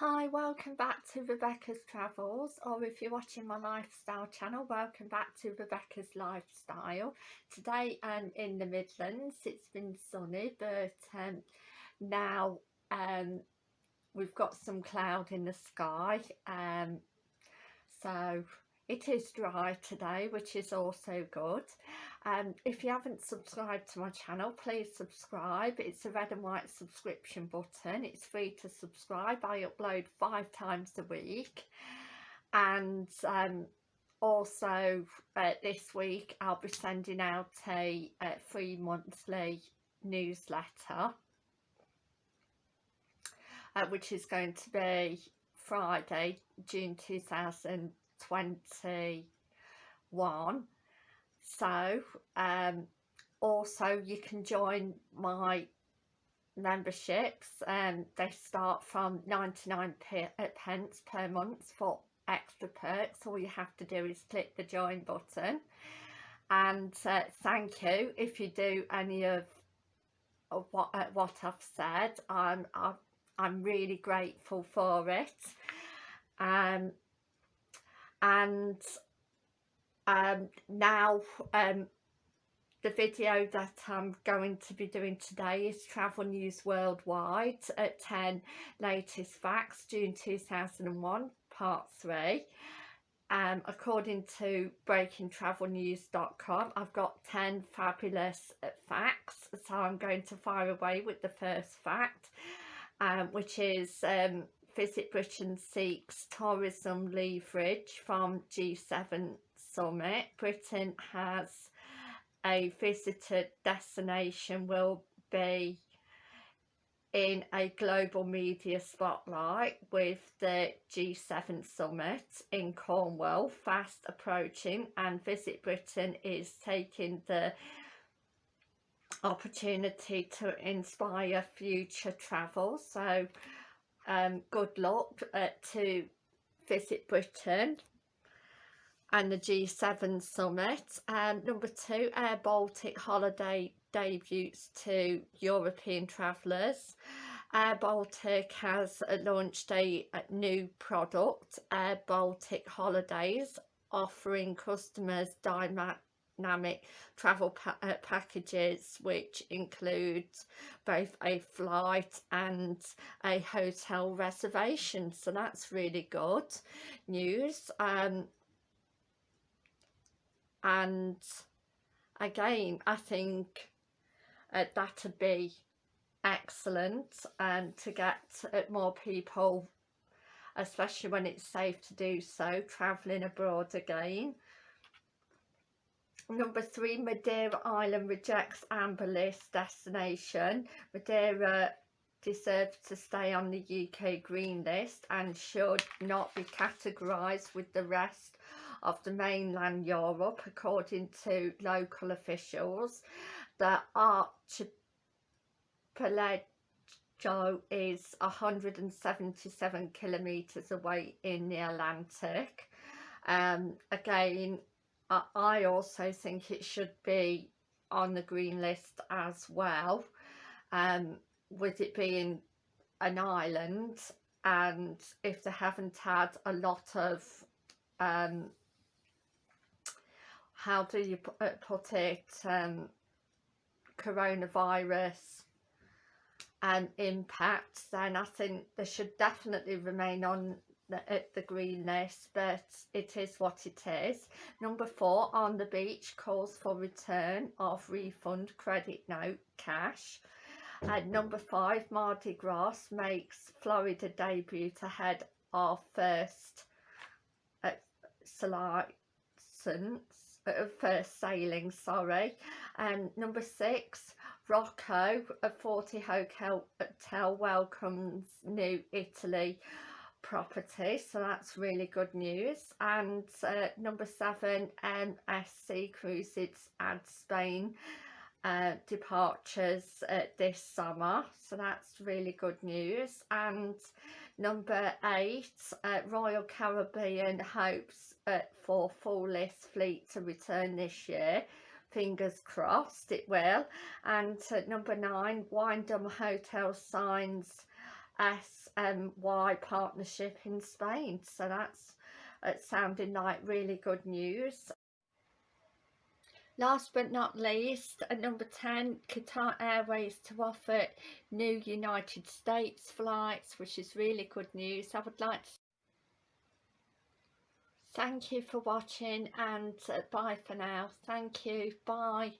Hi, welcome back to Rebecca's Travels or if you're watching my lifestyle channel, welcome back to Rebecca's Lifestyle. Today I'm um, in the Midlands, it's been sunny but um, now um, we've got some cloud in the sky um, so it is dry today, which is also good. Um, if you haven't subscribed to my channel, please subscribe. It's a red and white subscription button. It's free to subscribe. I upload five times a week. And um, also uh, this week I'll be sending out a, a free monthly newsletter. Uh, which is going to be Friday, June 2000 21 so um, also you can join my memberships and um, they start from 99 uh, pence per month for extra perks. All you have to do is click the join button. And uh, thank you if you do any of, what uh, what I've said. I'm, I'm I'm really grateful for it. Um and um, now um, the video that I'm going to be doing today is Travel News Worldwide at 10 Latest Facts June 2001 Part 3 um, according to breakingtravelnews.com I've got 10 fabulous uh, facts so I'm going to fire away with the first fact um, which is um, Visit Britain seeks tourism leverage from G7 summit. Britain has a visited destination will be in a global media spotlight with the G7 summit in Cornwall fast approaching and Visit Britain is taking the opportunity to inspire future travel so um, good luck uh, to visit Britain and the G7 summit. Um, number two, Air Baltic holiday debuts to European travellers. Air Baltic has launched a, a new product, Air Baltic Holidays, offering customers dynamic travel pa uh, packages which includes both a flight and a hotel reservation. So that's really good news. Um, and again I think uh, that'd be excellent and to get uh, more people especially when it's safe to do so travelling abroad again Number three, Madeira Island rejects Amber List destination. Madeira deserves to stay on the UK Green List and should not be categorised with the rest of the mainland Europe according to local officials. The archipelago is 177 kilometres away in the Atlantic. Um, again, I also think it should be on the green list as well um, with it being an island and if they haven't had a lot of um, how do you uh, put it um, coronavirus and impacts then I think they should definitely remain on at the green list but it is what it is. Number four on the beach calls for return of refund credit note cash. And number five Mardi Gras makes Florida debut ahead of first uh, license uh, first sailing sorry. And number six Rocco a Forte hotel welcomes new Italy property so that's really good news. And uh, number seven MSC Cruises adds Spain uh, departures uh, this summer. So that's really good news. And number eight uh, Royal Caribbean hopes uh, for full list fleet to return this year. Fingers crossed it will. And uh, number nine Wyndham Hotel signs SMY partnership in Spain so that's uh, sounding like really good news Last but not least, at number 10, Qatar Airways to offer new United States flights, which is really good news. I would like to thank you for watching and uh, bye for now. Thank you. Bye.